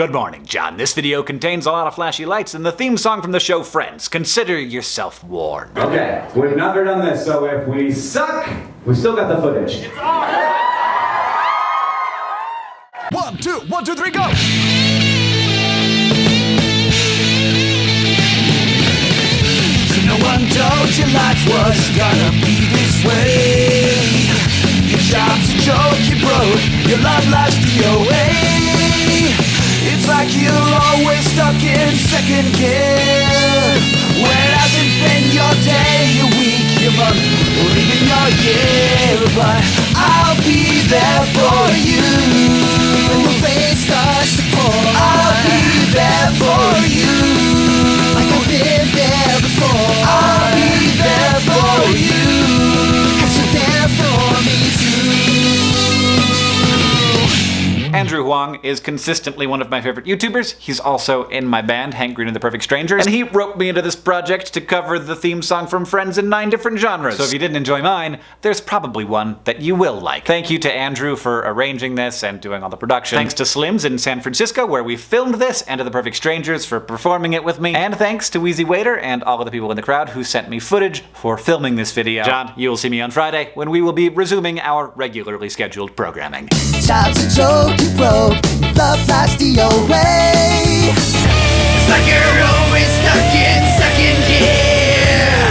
Good morning, John. This video contains a lot of flashy lights and the theme song from the show Friends. Consider yourself warned. Okay, we've never done this, so if we suck, we still got the footage. It's One, two, one, two, three, go! So no one told you life was gonna be this way. Your job's a joke, you broke. Your love life's DOA. Like you're always stuck in second gear. Andrew Huang is consistently one of my favorite YouTubers. He's also in my band, Hank Green and the Perfect Strangers, and he roped me into this project to cover the theme song from Friends in nine different genres. So if you didn't enjoy mine, there's probably one that you will like. Thank you to Andrew for arranging this and doing all the production. Thanks to Slim's in San Francisco, where we filmed this, and to the Perfect Strangers for performing it with me. And thanks to Wheezy Waiter and all of the people in the crowd who sent me footage for filming this video. John, you will see me on Friday when we will be resuming our regularly scheduled programming. Job's a joke you broke. Love life's DOA. It's